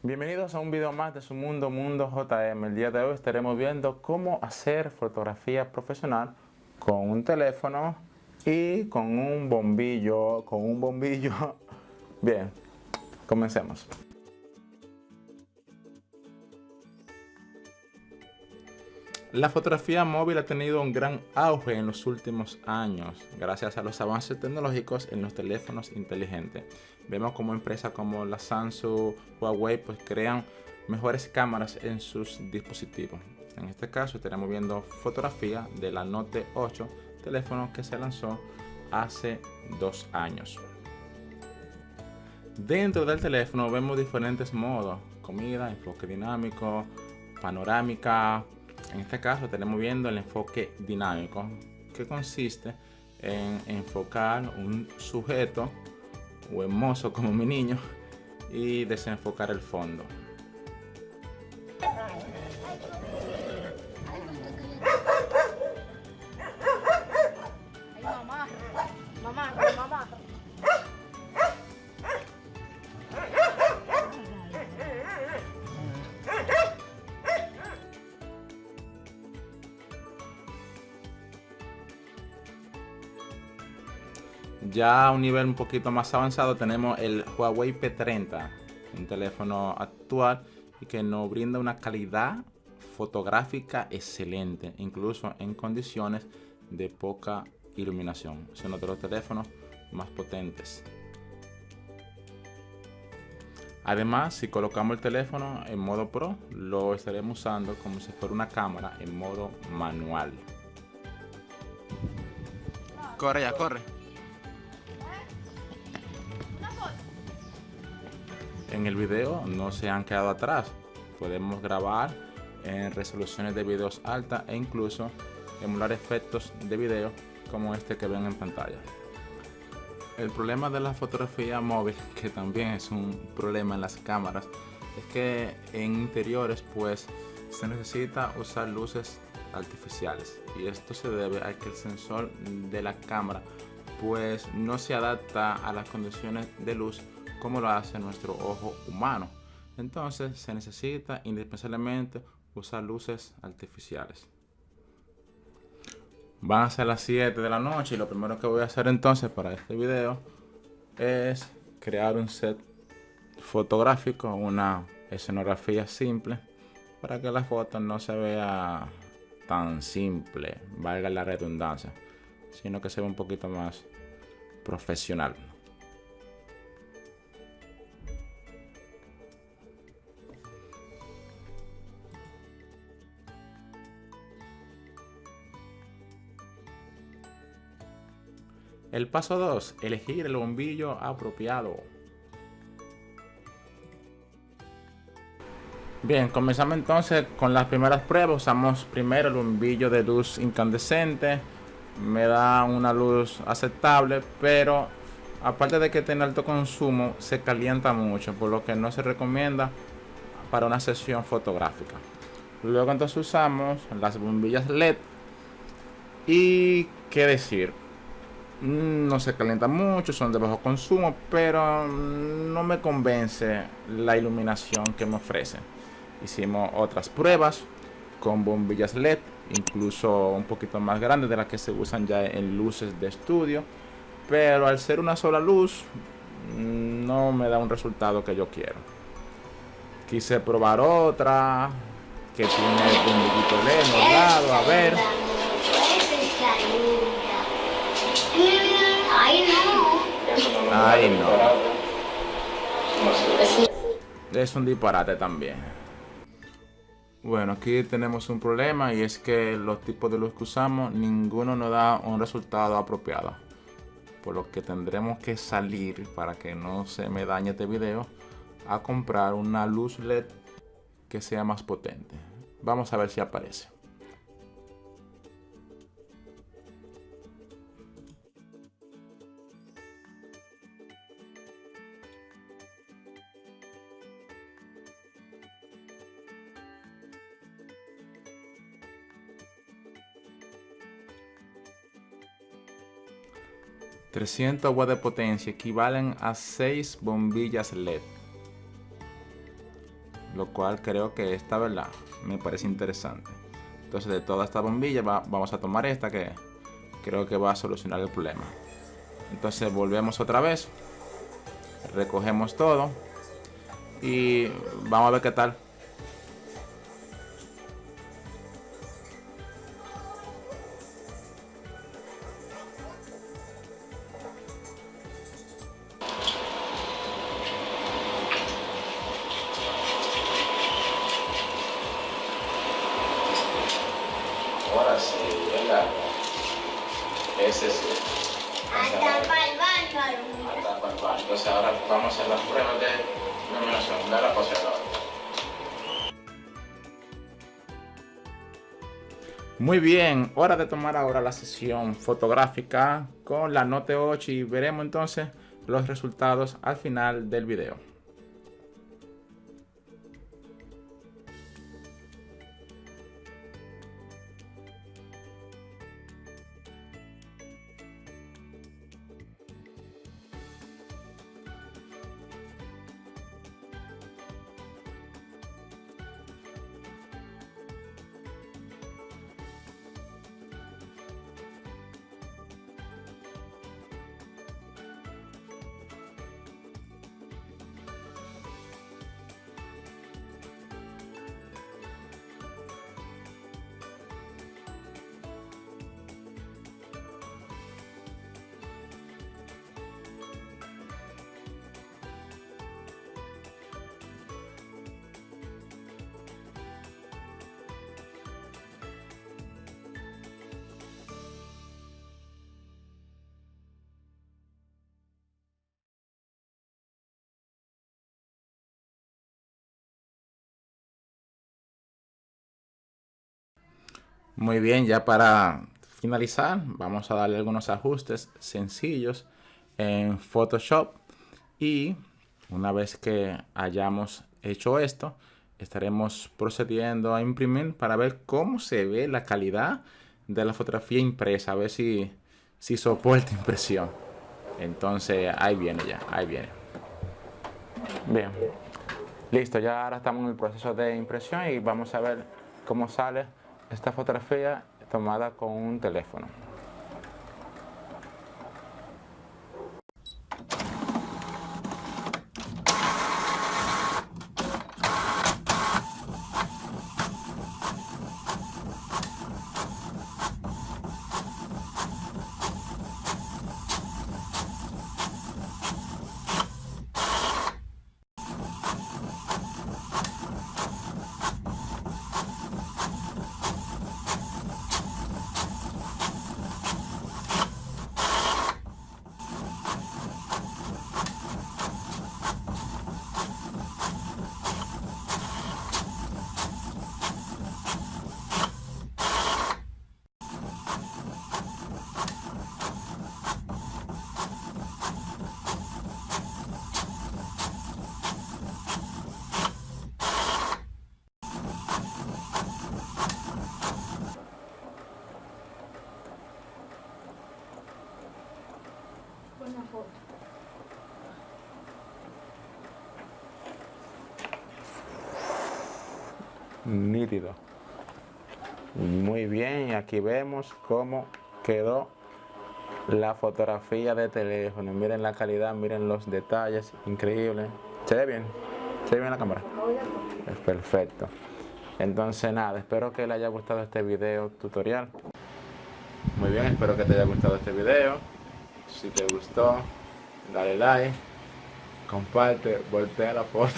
Bienvenidos a un video más de su mundo, Mundo JM. El día de hoy estaremos viendo cómo hacer fotografía profesional con un teléfono y con un bombillo, con un bombillo. Bien, comencemos. La fotografía móvil ha tenido un gran auge en los últimos años gracias a los avances tecnológicos en los teléfonos inteligentes. Vemos como empresas como la Samsung, Huawei pues crean mejores cámaras en sus dispositivos. En este caso estaremos viendo fotografía de la Note 8, teléfono que se lanzó hace dos años. Dentro del teléfono vemos diferentes modos, comida, enfoque dinámico, panorámica, en este caso tenemos viendo el enfoque dinámico, que consiste en enfocar un sujeto o hermoso como mi niño y desenfocar el fondo. Ya a un nivel un poquito más avanzado tenemos el Huawei P30, un teléfono actual y que nos brinda una calidad fotográfica excelente, incluso en condiciones de poca iluminación. Es uno de los teléfonos más potentes. Además, si colocamos el teléfono en modo Pro, lo estaremos usando como si fuera una cámara en modo manual. Corre ya, corre. En el video no se han quedado atrás. Podemos grabar en resoluciones de videos altas e incluso emular efectos de video como este que ven en pantalla. El problema de la fotografía móvil, que también es un problema en las cámaras, es que en interiores pues se necesita usar luces artificiales y esto se debe a que el sensor de la cámara pues no se adapta a las condiciones de luz como lo hace nuestro ojo humano. Entonces se necesita indispensablemente usar luces artificiales. Van a ser las 7 de la noche y lo primero que voy a hacer entonces para este video es crear un set fotográfico, una escenografía simple para que la foto no se vea tan simple, valga la redundancia, sino que se vea un poquito más profesional. El paso 2. Elegir el bombillo apropiado. Bien, comenzamos entonces con las primeras pruebas. Usamos primero el bombillo de luz incandescente. Me da una luz aceptable, pero aparte de que tiene alto consumo, se calienta mucho, por lo que no se recomienda para una sesión fotográfica. Luego entonces usamos las bombillas LED. Y qué decir, no se calienta mucho, son de bajo consumo, pero no me convence la iluminación que me ofrece. Hicimos otras pruebas con bombillas LED, incluso un poquito más grandes de las que se usan ya en luces de estudio, pero al ser una sola luz no me da un resultado que yo quiero. Quise probar otra que tiene bombillito LED lado, a ver. Ay, no. Es un disparate también. Bueno, aquí tenemos un problema y es que los tipos de luz que usamos, ninguno nos da un resultado apropiado. Por lo que tendremos que salir, para que no se me dañe este video, a comprar una luz LED que sea más potente. Vamos a ver si aparece. 300 watts de potencia equivalen a 6 bombillas LED. lo cual creo que esta verdad me parece interesante. Entonces de toda esta bombilla vamos a tomar esta que creo que va a solucionar el problema. Entonces volvemos otra vez, recogemos todo y vamos a ver qué tal. Sí, venga. Ese sí. Hasta para el baño. Hasta para el baño. Entonces ahora vamos a hacer las pruebas de iluminación de la poseedora. Muy bien, hora de tomar ahora la sesión fotográfica con la Note 8 y veremos entonces los resultados al final del video. Muy bien, ya para finalizar, vamos a darle algunos ajustes sencillos en Photoshop. Y una vez que hayamos hecho esto, estaremos procediendo a imprimir para ver cómo se ve la calidad de la fotografía impresa, a ver si, si soporta impresión. Entonces, ahí viene ya, ahí viene. Bien, listo, ya ahora estamos en el proceso de impresión y vamos a ver cómo sale esta fotografía tomada con un teléfono. Una foto. Nítido. Muy bien, aquí vemos cómo quedó la fotografía de teléfono. Miren la calidad, miren los detalles, increíble. ¿Se ve bien? ¿Se ve bien la cámara? Es perfecto. Entonces nada, espero que le haya gustado este video tutorial. Muy bien, espero que te haya gustado este video. Si te gustó, dale like, comparte, voltea la foto.